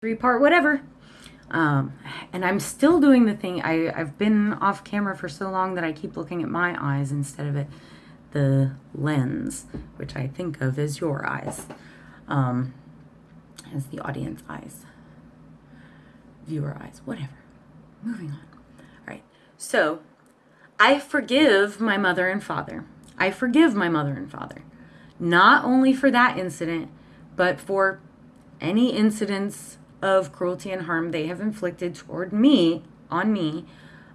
three part whatever. Um, and I'm still doing the thing. I, I've been off camera for so long that I keep looking at my eyes instead of at the lens, which I think of as your eyes, um, as the audience eyes, viewer eyes, whatever. Moving on. All right. So I forgive my mother and father. I forgive my mother and father, not only for that incident, but for any incidents of cruelty and harm they have inflicted toward me, on me,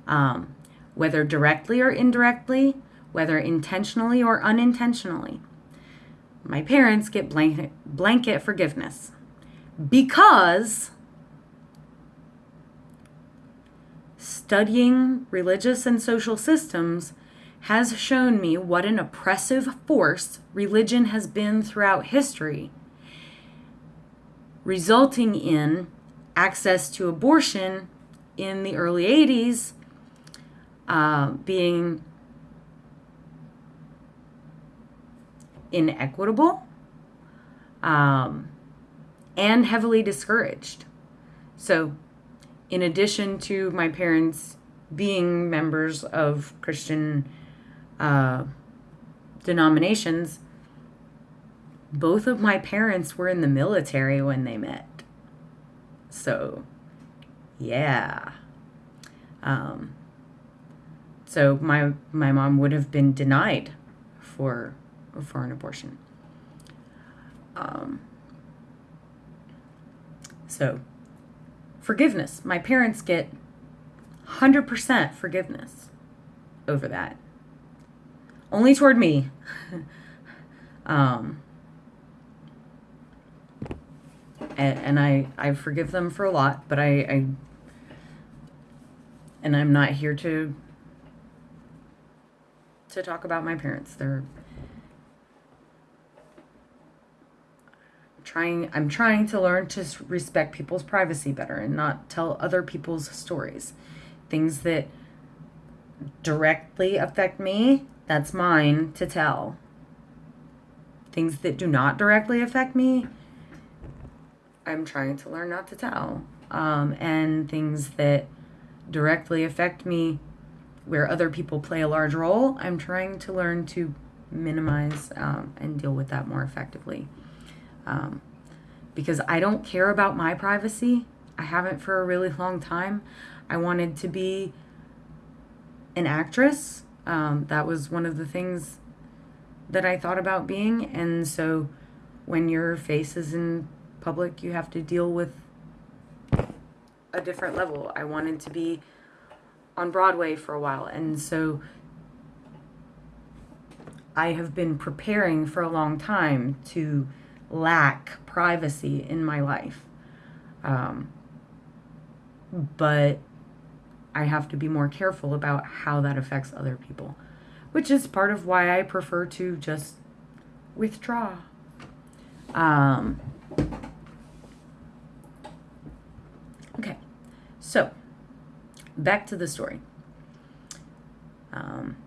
um, whether directly or indirectly, whether intentionally or unintentionally. My parents get blanket, blanket forgiveness because studying religious and social systems has shown me what an oppressive force religion has been throughout history resulting in access to abortion in the early 80s uh, being inequitable um, and heavily discouraged. So, in addition to my parents being members of Christian uh, denominations, both of my parents were in the military when they met. So, yeah. Um, so my my mom would have been denied for for an abortion. Um, so, forgiveness. My parents get 100% forgiveness over that. Only toward me. um, and, and I I forgive them for a lot, but I, I and I'm not here to to talk about my parents. They're trying I'm trying to learn to respect people's privacy better and not tell other people's stories. Things that directly affect me, that's mine to tell. Things that do not directly affect me, I'm trying to learn not to tell. Um, and things that directly affect me where other people play a large role, I'm trying to learn to minimize um, and deal with that more effectively. Um, because I don't care about my privacy. I haven't for a really long time. I wanted to be an actress. Um, that was one of the things that I thought about being. And so when your face is in public, you have to deal with a different level. I wanted to be on Broadway for a while, and so I have been preparing for a long time to lack privacy in my life. Um, but I have to be more careful about how that affects other people, which is part of why I prefer to just withdraw. Um, so back to the story. Um,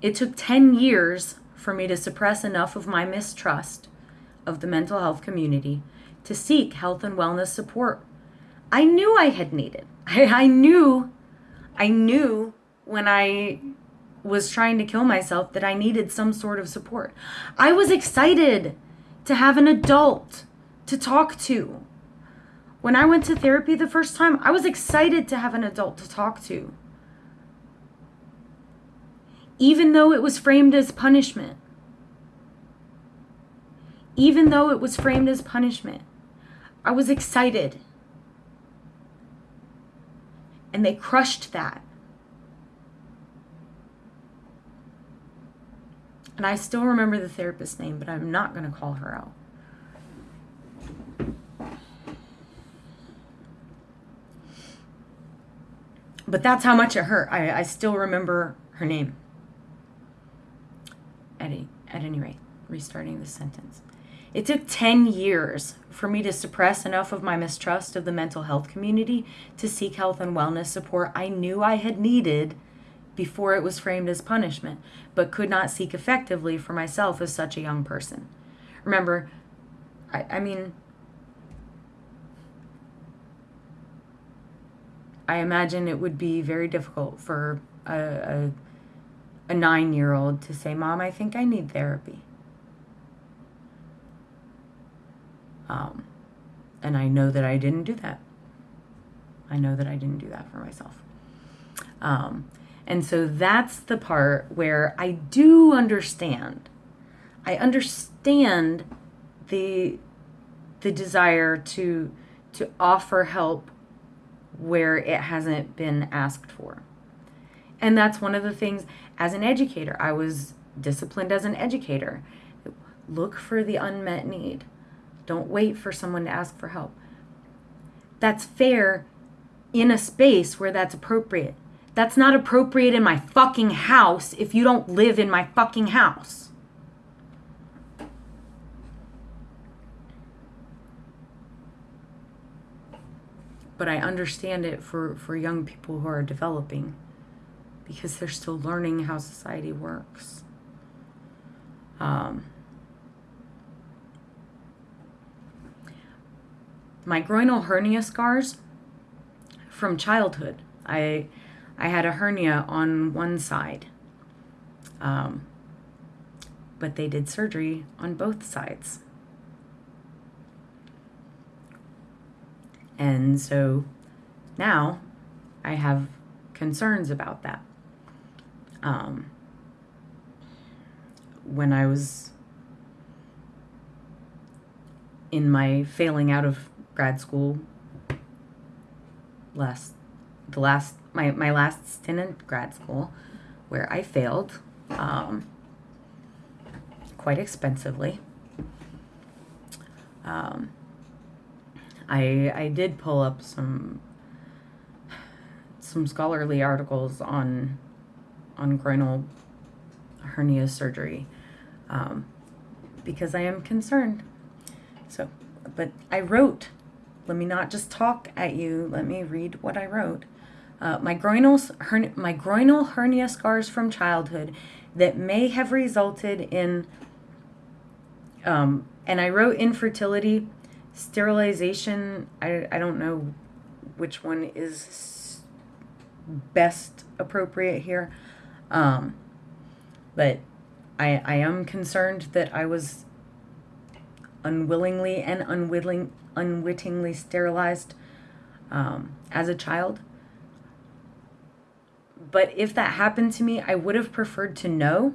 it took 10 years for me to suppress enough of my mistrust of the mental health community to seek health and wellness support. I knew I had needed. I, I knew, I knew when I was trying to kill myself that I needed some sort of support. I was excited to have an adult to talk to. When I went to therapy the first time, I was excited to have an adult to talk to. Even though it was framed as punishment. Even though it was framed as punishment, I was excited. And they crushed that. And I still remember the therapist's name, but I'm not going to call her out. But that's how much it hurt. I, I still remember her name. At, a, at any rate, restarting the sentence. It took 10 years for me to suppress enough of my mistrust of the mental health community to seek health and wellness support I knew I had needed before it was framed as punishment, but could not seek effectively for myself as such a young person. Remember, I, I mean, I imagine it would be very difficult for a, a, a nine year old to say, Mom, I think I need therapy. Um, and I know that I didn't do that. I know that I didn't do that for myself. Um, and so that's the part where I do understand. I understand the the desire to to offer help where it hasn't been asked for. And that's one of the things as an educator, I was disciplined as an educator. Look for the unmet need. Don't wait for someone to ask for help. That's fair in a space where that's appropriate. That's not appropriate in my fucking house if you don't live in my fucking house. But I understand it for, for young people who are developing because they're still learning how society works. Um, my groinal hernia scars from childhood. I I had a hernia on one side. Um, but they did surgery on both sides. And so now I have concerns about that. Um, when I was in my failing out of grad school last the last my, my last stint in grad school where I failed um, quite expensively. Um, I I did pull up some some scholarly articles on on groinal hernia surgery um, because I am concerned. So, but I wrote let me not just talk at you. Let me read what I wrote. Uh, my, groinal, hern- my groinal hernia scars from childhood that may have resulted in, um, and I wrote infertility, sterilization. I, I don't know which one is best appropriate here. Um, but I, I am concerned that I was unwillingly and unwilling, unwittingly sterilized um, as a child. But if that happened to me, I would have preferred to know.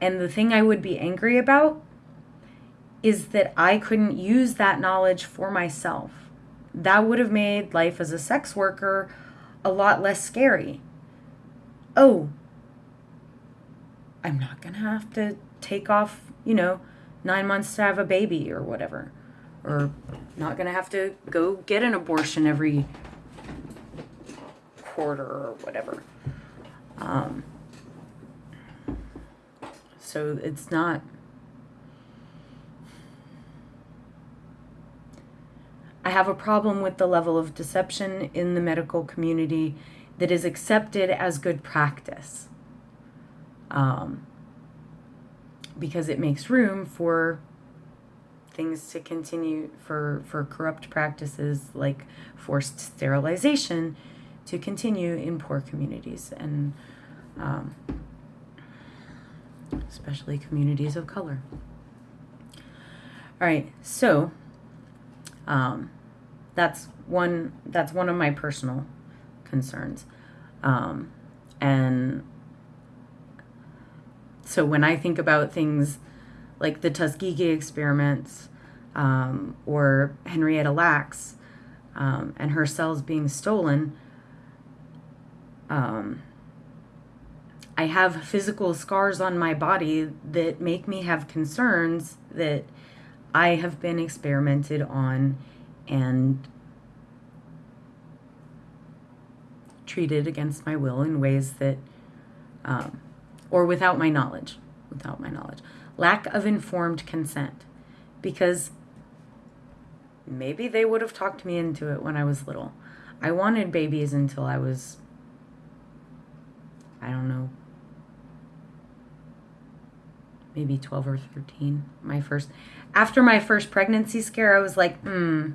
And the thing I would be angry about is that I couldn't use that knowledge for myself. That would have made life as a sex worker a lot less scary. Oh, I'm not going to have to take off, you know, nine months to have a baby or whatever. Or not going to have to go get an abortion every quarter or whatever. Um, so it's not. I have a problem with the level of deception in the medical community that is accepted as good practice. Um, because it makes room for things to continue for for corrupt practices like forced sterilization to continue in poor communities and um, especially communities of color. All right, so um, that's one that's one of my personal concerns, um, and so when I think about things like the Tuskegee experiments um, or Henrietta Lacks um, and her cells being stolen, um, I have physical scars on my body that make me have concerns that I have been experimented on and treated against my will in ways that um, or without my knowledge. Without my knowledge. Lack of informed consent. Because maybe they would have talked me into it when I was little. I wanted babies until I was, I don't know, maybe 12 or 13. My first, after my first pregnancy scare, I was like, hmm,